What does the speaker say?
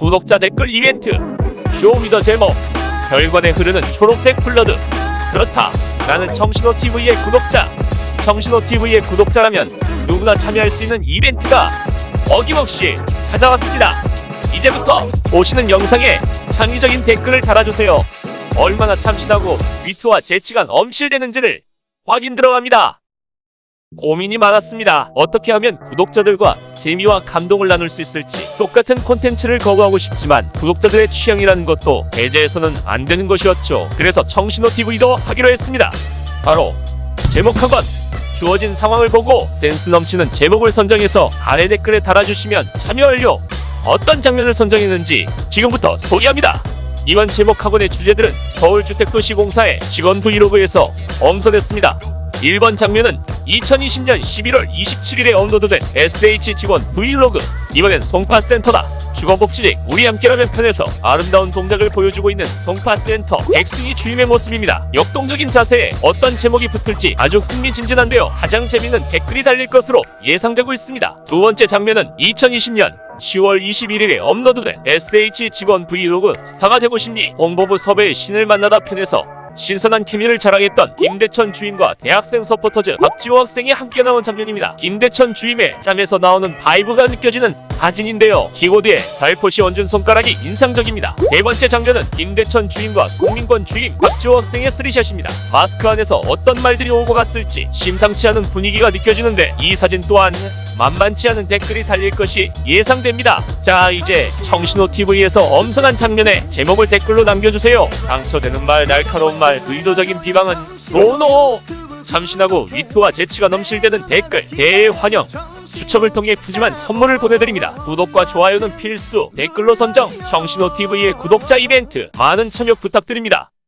구독자 댓글 이벤트 Show Me The 제목 혈관에 흐르는 초록색 blood. 그렇다. 나는 청신호TV의 구독자. 청신호TV의 구독자라면 누구나 참여할 수 있는 이벤트가 어김없이 찾아왔습니다. 이제부터 보시는 영상에 창의적인 댓글을 달아주세요. 얼마나 참신하고 위트와 재치가 넘실대는지를 확인 들어갑니다 고민이 많았습니다. 어떻게 하면 구독자들과 재미와 감동을 나눌 수 있을지 똑같은 콘텐츠를 거부하고 싶지만 구독자들의 취향이라는 것도 배제해서는 안 되는 것이었죠. 그래서 청신호TV도 하기로 했습니다. 바로 제목 학원 주어진 상황을 보고 센스 넘치는 제목을 선정해서 아래 댓글에 달아주시면 참여 완료! 어떤 장면을 선정했는지 지금부터 소개합니다. 이번 제목 학원의 주제들은 서울주택도시공사의 직원 vlog에서 엄선했습니다. 1번 장면은 2020년 11월 27일에 업로드된 SH 직원 브이로그. 이번엔 송파센터다. 주거복지직 우리 함께라면 편에서 아름다운 동작을 보여주고 있는 송파센터. 백승희 주임의 모습입니다. 역동적인 자세에 어떤 제목이 붙을지 아주 흥미진진한데요. 가장 재밌는 댓글이 달릴 것으로 예상되고 있습니다. 두 번째 장면은 2020년 10월 21일에 업로드된 SH 직원 브이로그. 스타가 되고 싶니? 홍보부 섭외의 신을 만나다 편에서 신선한 케미를 자랑했던 김대천 주임과 대학생 supporters 박지호 학생이 함께 나온 장면입니다. 김대천 주임의 짬에서 나오는 vibe가 느껴지는 사진인데요. 키보드에 살포시 얹은 손가락이 인상적입니다. 네 번째 장면은 김대천 주임과 송민권 주임, 박지호 학생의 three shot입니다. 마스크 안에서 어떤 말들이 오고 갔을지 심상치 않은 분위기가 느껴지는데 이 사진 또한 만만치 않은 댓글이 달릴 것이 예상됩니다. 자 이제 청신호TV에서 엄선한 장면에 제목을 댓글로 남겨주세요. 상처되는 말, 날카로운 말, 의도적인 비방은 노노! 참신하고 위트와 재치가 넘실대는 댓글 대환영 추첨을 통해 푸짐한 선물을 보내드립니다. 구독과 좋아요는 필수 댓글로 선정 청신호TV의 구독자 이벤트 많은 참여 부탁드립니다.